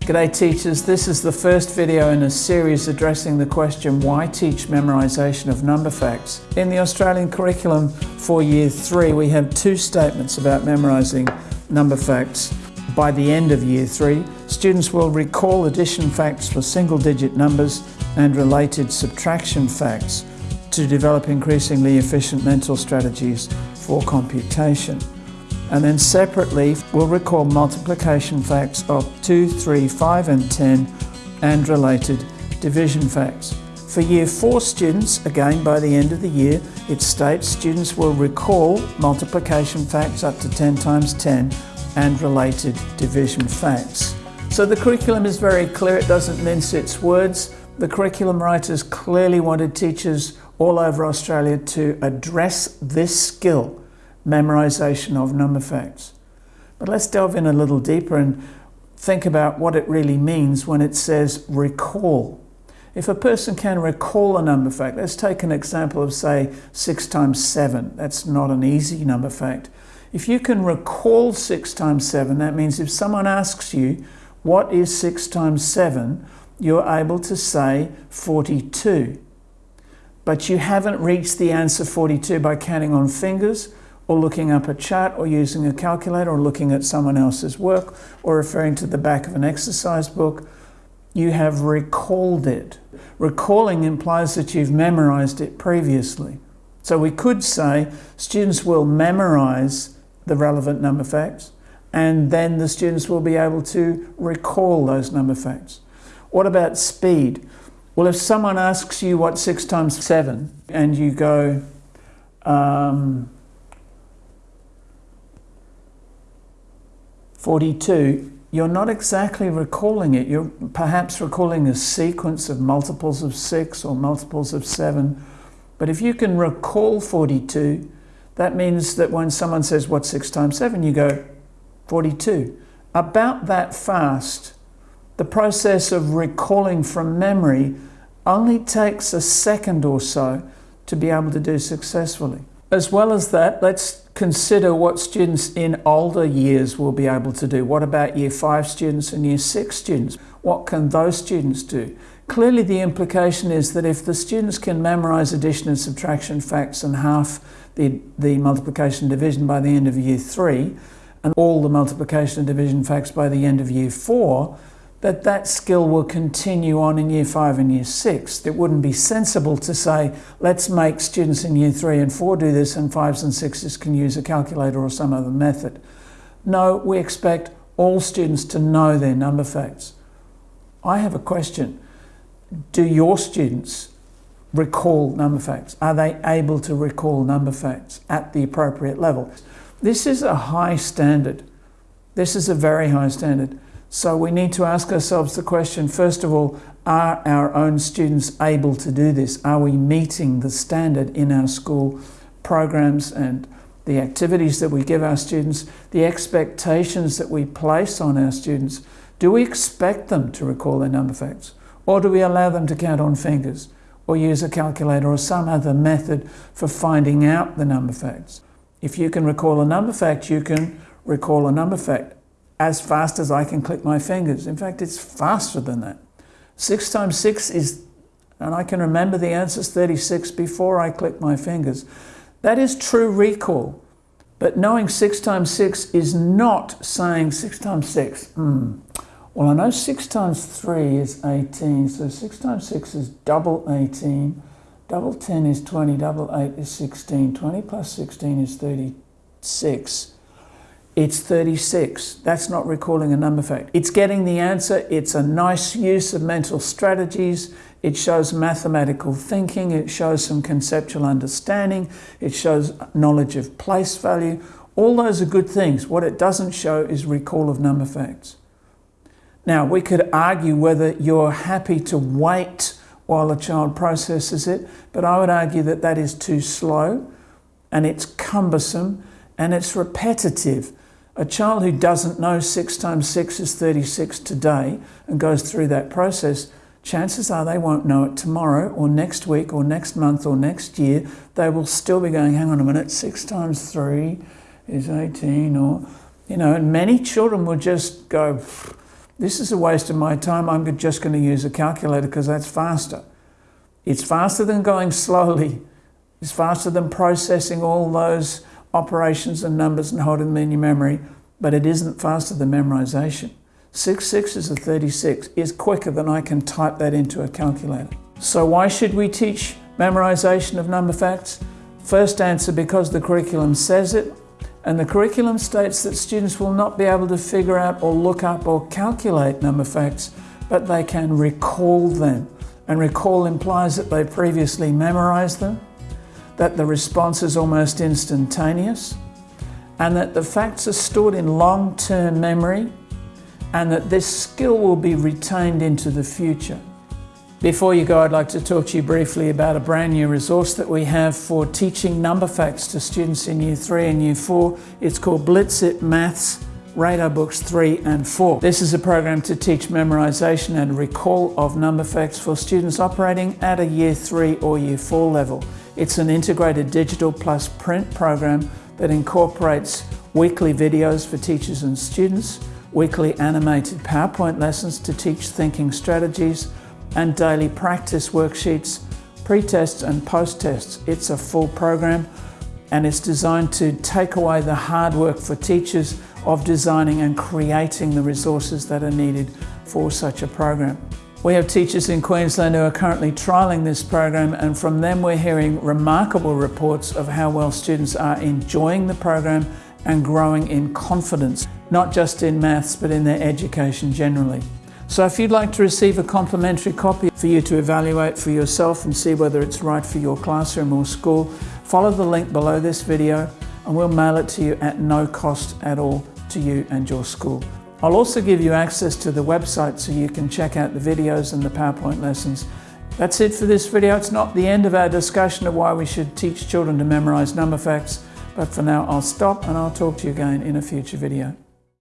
G'day teachers, this is the first video in a series addressing the question why teach memorisation of number facts. In the Australian curriculum for year 3 we have two statements about memorising number facts. By the end of year 3 students will recall addition facts for single digit numbers and related subtraction facts to develop increasingly efficient mental strategies for computation. And then separately, we'll recall multiplication facts of 2, 3, 5 and 10 and related division facts. For Year 4 students, again by the end of the year, it states students will recall multiplication facts up to 10 times 10 and related division facts. So the curriculum is very clear, it doesn't mince its words. The curriculum writers clearly wanted teachers all over Australia to address this skill, memorisation of number facts. But let's delve in a little deeper and think about what it really means when it says recall. If a person can recall a number fact, let's take an example of say 6 times 7. That's not an easy number fact. If you can recall 6 times 7, that means if someone asks you, what is 6 times 7, you're able to say 42. But you haven't reached the answer 42 by counting on fingers or looking up a chart or using a calculator or looking at someone else's work or referring to the back of an exercise book. You have recalled it. Recalling implies that you've memorized it previously. So we could say students will memorize the relevant number facts and then the students will be able to recall those number facts. What about speed? Well, if someone asks you what 6 times 7 and you go, um, 42, you're not exactly recalling it. You're perhaps recalling a sequence of multiples of 6 or multiples of 7. But if you can recall 42, that means that when someone says, what's 6 times 7, you go, 42. About that fast, the process of recalling from memory only takes a second or so to be able to do successfully. As well as that, let's consider what students in older years will be able to do. What about year five students and year six students? What can those students do? Clearly the implication is that if the students can memorize addition and subtraction facts and half the, the multiplication division by the end of year three, and all the multiplication and division facts by the end of year four, that that skill will continue on in year five and year six. It wouldn't be sensible to say, let's make students in year three and four do this and fives and sixes can use a calculator or some other method. No, we expect all students to know their number facts. I have a question. Do your students recall number facts? Are they able to recall number facts at the appropriate level? This is a high standard. This is a very high standard. So we need to ask ourselves the question, first of all, are our own students able to do this? Are we meeting the standard in our school programs and the activities that we give our students, the expectations that we place on our students? Do we expect them to recall their number facts? Or do we allow them to count on fingers or use a calculator or some other method for finding out the number facts? If you can recall a number fact, you can recall a number fact as fast as I can click my fingers. In fact, it's faster than that. Six times six is, and I can remember the answers 36 before I click my fingers. That is true recall. But knowing six times six is not saying six times six. Mm. Well, I know six times three is 18, so six times six is double 18. Double 10 is 20, double 8 is 16, 20 plus 16 is 36. It's 36. That's not recalling a number fact. It's getting the answer. It's a nice use of mental strategies. It shows mathematical thinking. It shows some conceptual understanding. It shows knowledge of place value. All those are good things. What it doesn't show is recall of number facts. Now, we could argue whether you're happy to wait while a child processes it, but I would argue that that is too slow and it's cumbersome and it's repetitive. A child who doesn't know 6 times 6 is 36 today and goes through that process, chances are they won't know it tomorrow or next week or next month or next year. They will still be going, hang on a minute, 6 times 3 is 18 or, you know, and many children will just go, this is a waste of my time. I'm just going to use a calculator because that's faster. It's faster than going slowly. It's faster than processing all those operations and numbers and holding them in your memory, but it isn't faster than memorization. 6 sixes of 36 is quicker than I can type that into a calculator. So why should we teach memorization of number facts? First answer, because the curriculum says it, and the curriculum states that students will not be able to figure out or look up or calculate number facts, but they can recall them. And recall implies that they previously memorized them, that the response is almost instantaneous, and that the facts are stored in long-term memory, and that this skill will be retained into the future. Before you go, I'd like to talk to you briefly about a brand new resource that we have for teaching number facts to students in Year 3 and Year 4. It's called Blitz-It Maths Radar Books 3 and 4. This is a program to teach memorization and recall of number facts for students operating at a Year 3 or Year 4 level. It's an integrated digital plus print program that incorporates weekly videos for teachers and students, weekly animated PowerPoint lessons to teach thinking strategies, and daily practice worksheets, pre-tests and post-tests. It's a full program and it's designed to take away the hard work for teachers of designing and creating the resources that are needed for such a program. We have teachers in Queensland who are currently trialling this program and from them we're hearing remarkable reports of how well students are enjoying the program and growing in confidence, not just in maths but in their education generally. So if you'd like to receive a complimentary copy for you to evaluate for yourself and see whether it's right for your classroom or school, follow the link below this video and we'll mail it to you at no cost at all to you and your school. I'll also give you access to the website so you can check out the videos and the PowerPoint lessons. That's it for this video. It's not the end of our discussion of why we should teach children to memorize number facts, but for now I'll stop and I'll talk to you again in a future video.